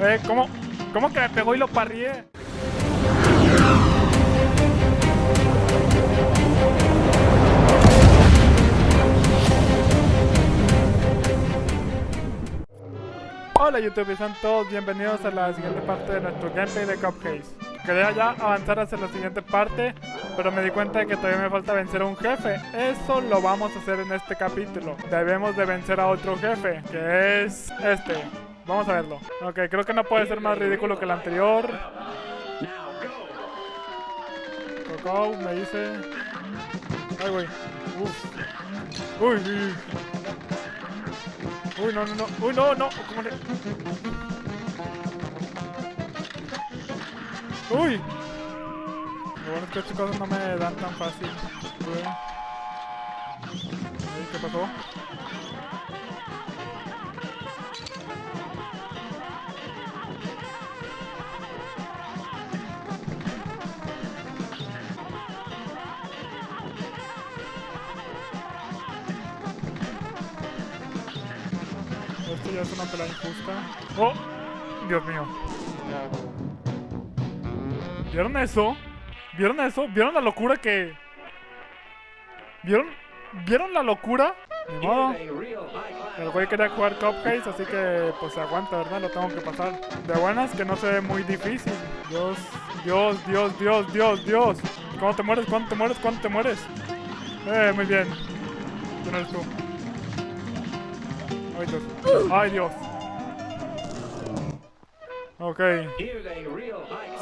Eh, ¿cómo? ¿Cómo que me pegó y lo parrié? Hola YouTube sean todos bienvenidos a la siguiente parte de nuestro gameplay de Cupcakes. Quería ya avanzar hacia la siguiente parte, pero me di cuenta de que todavía me falta vencer a un jefe. Eso lo vamos a hacer en este capítulo. Debemos de vencer a otro jefe, que es este. Vamos a verlo. Ok, creo que no puede ser más ridículo que el anterior. Coco, me dice... Ay, güey. Uy, uy. Uy, no, no, no. Uy, no, no. ¿Cómo le... Uy. Lo bueno es que estas cosas no me dan tan fácil. Uy. ¿Qué pasó? Es una pelea injusta. ¡Oh! Dios mío. ¿Vieron eso? ¿Vieron eso? ¿Vieron la locura que...? ¿Vieron? ¿Vieron la locura? Ni. El güey quería jugar Cupcakes, así que pues se aguanta, ¿verdad? Lo tengo que pasar. De buenas que no se ve muy difícil. Dios, Dios, Dios, Dios, Dios, Dios. ¿Cuándo te mueres? ¿Cuándo te mueres? ¿Cuándo te mueres? Eh, muy bien. ¿Quién tú? Ay, Dios. Ay. Ok.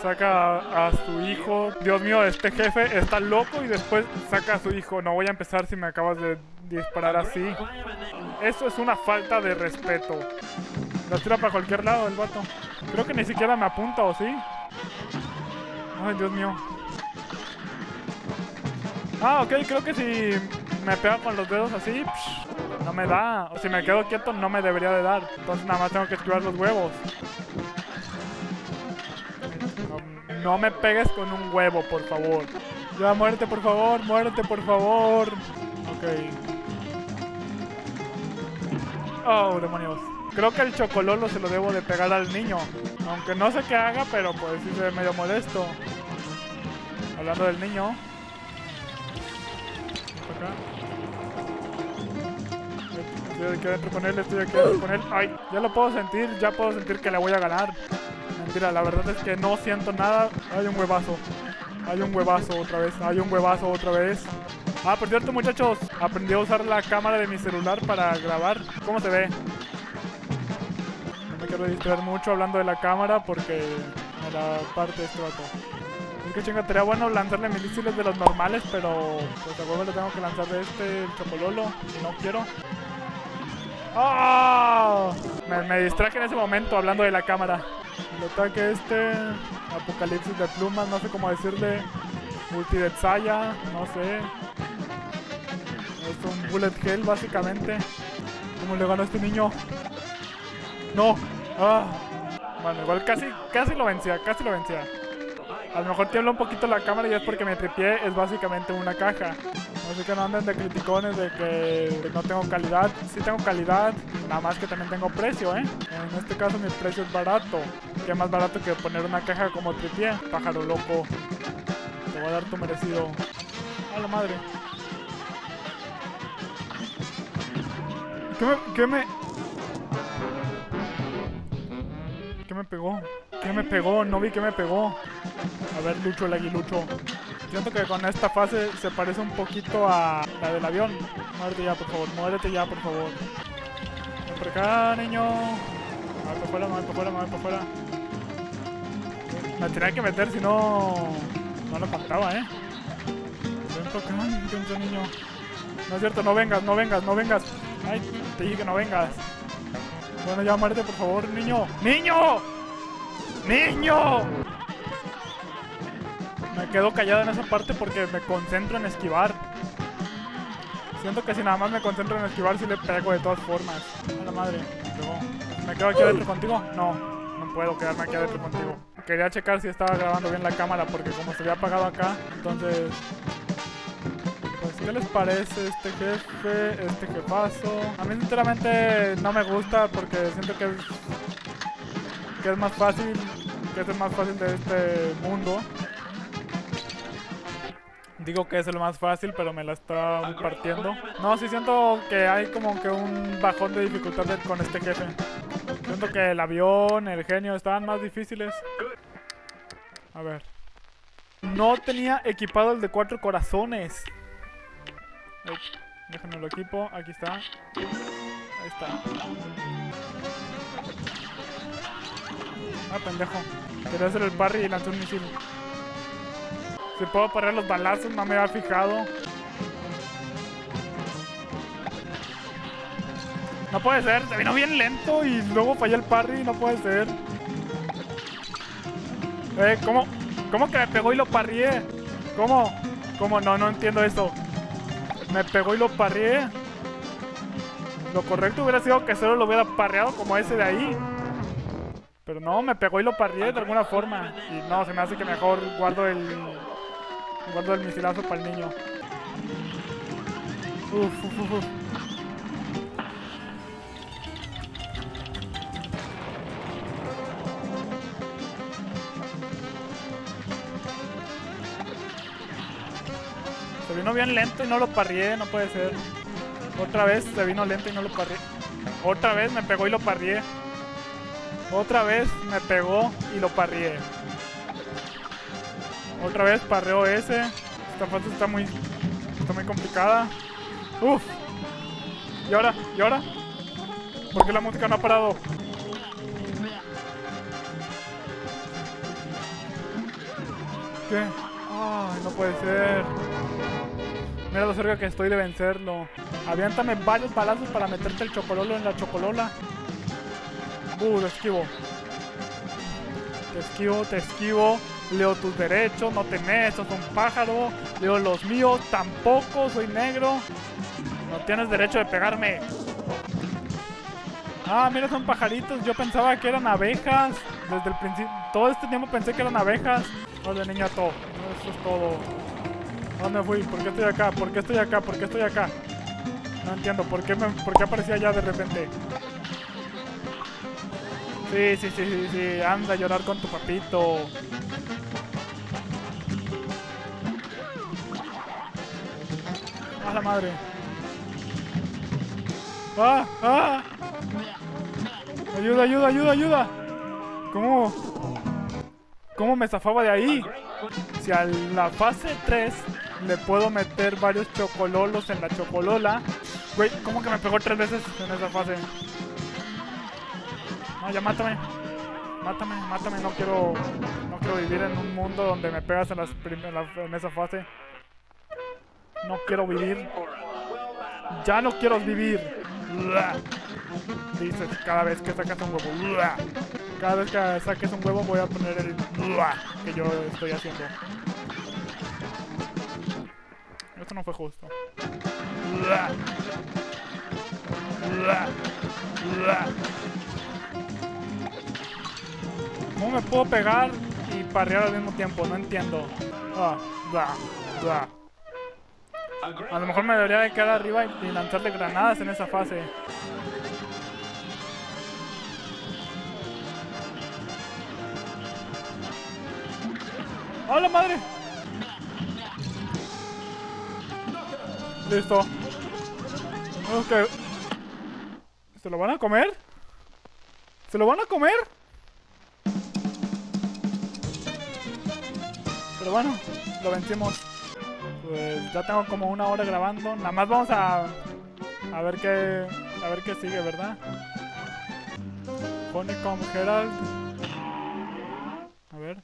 Saca a, a, su hijo. Dios mío, este jefe está loco y después saca a su hijo. No voy a empezar si me acabas de disparar así. Eso es una falta de respeto. La tira para cualquier lado el vato. Creo que ni siquiera me apunta, ¿o sí? Ay, Dios mío. Ah, ok, creo que si me pega con los dedos así, psh, no me da. O si me quedo quieto, no me debería de dar. Entonces nada más tengo que esquivar los huevos. No, me pegues con un huevo, por favor. Ya, muérete, por favor, muérete, por favor. Ok. Oh, demonios. Creo que el chocololo se lo debo de pegar al niño. Aunque no sé qué haga, pero pues sí se ve medio molesto. Hablando del niño. Acá. Estoy aquí adentro con él, estoy aquí adentro con él. Ay, ya lo puedo sentir, ya puedo sentir que le voy a ganar. Mentira, la verdad es que no siento nada. Hay un huevazo. Hay un huevazo otra vez. Hay un huevazo otra vez. Ah, por cierto, muchachos, aprendí a usar la cámara de mi celular para grabar. ¿Cómo se ve? No me quiero distraer mucho hablando de la cámara porque me la parte este vato. Es que chinga, sería bueno lanzarle misiles de los normales, pero pues a huevo le tengo que lanzar de este, el chapololo, y no quiero. ¡Ah! Me, distraje en ese momento hablando de la cámara. El ataque este, apocalipsis de plumas, no sé cómo decirle. Multi de Tsaya, no sé. Es un bullet hell básicamente. ¿Cómo le gano a este niño? No. Ah. Bueno, igual casi, casi lo vencía, casi lo vencía. A lo mejor tiembla un poquito la cámara y es porque me tripié, es básicamente una caja. Así que no anden de criticones de que no tengo calidad. Sí tengo calidad, nada más que también tengo precio, ¿eh? En este caso mi precio es barato. Que más barato que poner una caja como tripié. Pájaro loco. Te voy a dar tu merecido. A la madre. ¿Qué me, qué me... ¿Qué me pegó? ¿Qué me pegó? No vi que me pegó. A ver, Lucho el aguilucho. Siento que con esta fase se parece un poquito a la del avión. Muérete ya, por favor. Muérete ya, por favor. Ven por acá, niño. Para afuera, para afuera, para afuera. Me tenía que meter, si no... No lo contaba, ¿eh? Ven por acá, niño. No es cierto, no vengas, no vengas, no vengas. Ay, te dije que no vengas. Bueno, ya muérete, por favor, niño. ¡Niño! ¡Niño! Me quedo callado en esa parte porque me concentro en esquivar. Siento que si nada más me concentro en esquivar, si le pego de todas formas. A la madre, me. ¿Me quedo aquí adentro contigo? No, no puedo quedarme aquí adentro contigo. Quería checar si estaba grabando bien la cámara porque como se había apagado acá, entonces... Pues, ¿qué les parece este jefe, este jefazo? A mí sinceramente no me gusta porque siento que es que es más fácil, que es el más fácil de este mundo. Digo que es el más fácil, pero me la está partiendo. No, sí siento que hay como que un bajón de dificultad con este jefe. Siento que el avión, el genio estaban más difíciles. A ver. No tenía equipado el de cuatro corazones. Déjenme lo equipo. Aquí está. Ahí está. Ah, pendejo. Quería hacer el parry y lanzó un misil. Si puedo parar los balazos, no me había fijado. No puede ser, se vino bien lento y luego fallé el parry, no puede ser. Eh, ¿cómo? ¿Cómo que me pegó y lo parrié? ¿Cómo? ¿Cómo? No, no entiendo eso. Me pegó y lo parrié. Lo correcto hubiera sido que solo lo hubiera parreado como ese de ahí. Pero no, me pegó y lo parrié de alguna forma. Y no, se me hace que mejor guardo el... Guardo el misilazo para el niño. Uf, uf, uf. Se vino bien lento y no lo parrié, no puede ser. Otra vez se vino lento y no lo parrié. Otra vez me pegó y lo parrié. Otra vez me pegó y lo parrié. Otra vez parreo ese. Esta fase está muy, está muy complicada. Uf. ¿Y ahora? ¿Y ahora? ¿Por qué la música no ha parado? ¿Qué? Ay, no puede ser. Mira lo cerca que estoy de vencerlo. Aviéntame varios balazos para meterte el chocololo en la chocolola. Uh, te esquivo. Te esquivo, te esquivo. Leo tus derechos, no te metas, un pájaro. Leo los míos, tampoco, soy negro. No tienes derecho de pegarme. Ah, mira, son pajaritos. Yo pensaba que eran abejas. Desde el principio. Todo este tiempo pensé que eran abejas. Hola, niñato. Eso es todo. ¿A ¿Dónde fui? ¿Por qué estoy acá? ¿Por qué estoy acá? ¿Por qué estoy acá? No entiendo. ¿Por qué, me, por qué aparecía allá de repente? Sí, sí, sí, sí, sí. Anda a llorar con tu papito. ¡A la madre! ¡Ah! ¡Ah! ¡Ayuda, ayuda, ayuda, ayuda! ¿Cómo? ¿Cómo me zafaba de ahí? Si a la fase 3 le puedo meter varios chocololos en la chocolola. Güey, ¿cómo que me pegó tres veces en esa fase? No, ya mátame. Mátame, mátame. No quiero, no quiero vivir en un mundo donde me pegas en, las en, en esa fase. No quiero vivir. Ya no quiero vivir. Dices cada vez que sacas un huevo. Cada vez que saques un huevo voy a poner el que yo estoy haciendo. Esto no fue justo. ¿Cómo me puedo pegar y parrear al mismo tiempo? No entiendo. Ah. A lo mejor me debería de quedar arriba y, lanzarle granadas en esa fase. ¡Hola madre! Listo. Ok. ¿Se lo van a comer? ¿Se lo van a comer? Pero bueno, lo vencimos. Pues ya tengo como una hora grabando. Nada más vamos a a ver qué a ver qué sigue, ¿verdad? Honeycomb Herald. A ver.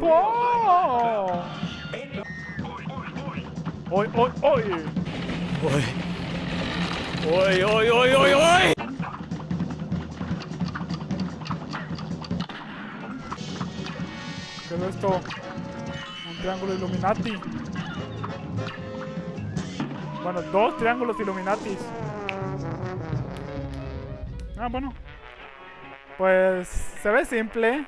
¡Oh! ¡Oy, oy, oy! ¡Oy, oy, oy, oy, oy! ¿Qué es esto? Un triángulo Illuminati. Bueno, dos triángulos Illuminatis. Ah, bueno. Pues se ve simple.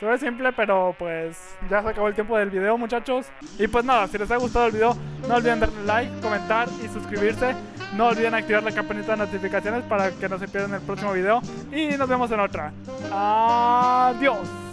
Se ve simple, pero pues ya se acabó el tiempo del video, muchachos. Y pues nada, si les ha gustado el video, no olviden darle like, comentar y suscribirse. No olviden activar la campanita de notificaciones para que no se pierdan el próximo video. Y nos vemos en otra. Adiós.